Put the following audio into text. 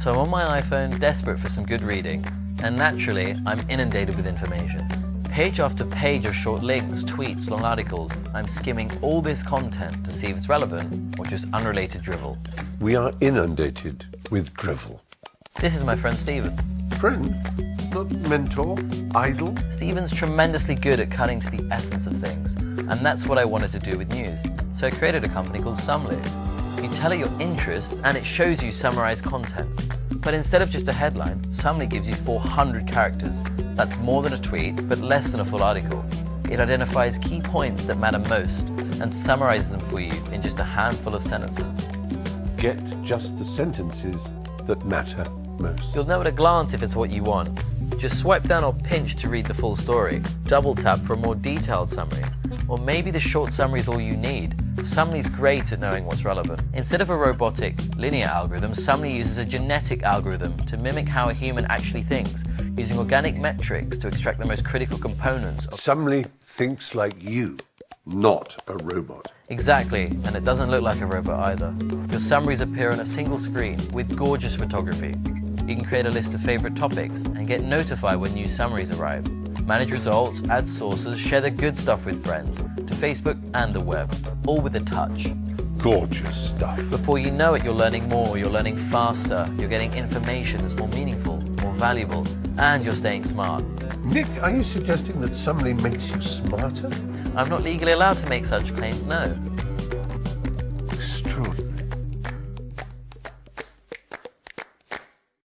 So I'm on my iPhone, desperate for some good reading, and naturally, I'm inundated with information. Page after page of short links, tweets, long articles, I'm skimming all this content to see if it's relevant or just unrelated drivel. We are inundated with drivel. This is my friend Stephen. Friend, not mentor, idol. Stephen's tremendously good at cutting to the essence of things, and that's what I wanted to do with news. So I created a company called Summly. You tell it your interest and it shows you summarized content. But instead of just a headline, Summly gives you 400 characters. That's more than a tweet, but less than a full article. It identifies key points that matter most and summarizes them for you in just a handful of sentences. Get just the sentences that matter most. You'll know at a glance if it's what you want. Just swipe down or pinch to read the full story. Double tap for a more detailed summary. Or maybe the short summary is all you need. Summly's great at knowing what's relevant. Instead of a robotic, linear algorithm, Summly uses a genetic algorithm to mimic how a human actually thinks, using organic metrics to extract the most critical components. Of Summly thinks like you, not a robot. exactly, and it doesn't look like a robot either. Your summaries appear on a single screen with gorgeous photography. You can create a list of favorite topics and get notified when new summaries arrive. Manage results, add sources, share the good stuff with friends, to Facebook and the web, all with a touch. Gorgeous stuff. Before you know it, you're learning more, you're learning faster, you're getting information that's more meaningful, more valuable, and you're staying smart. Nick, are you suggesting that Summly makes you smarter? I'm not legally allowed to make such claims, no.